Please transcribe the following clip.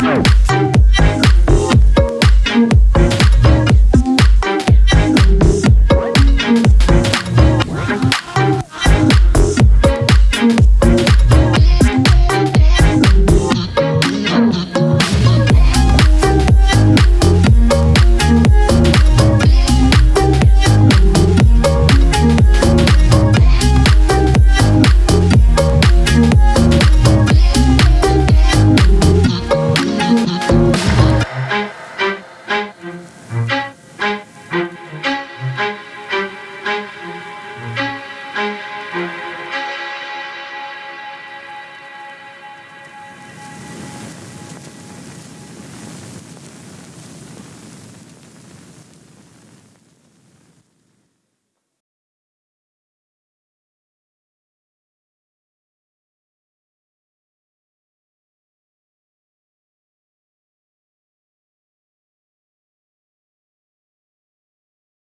go.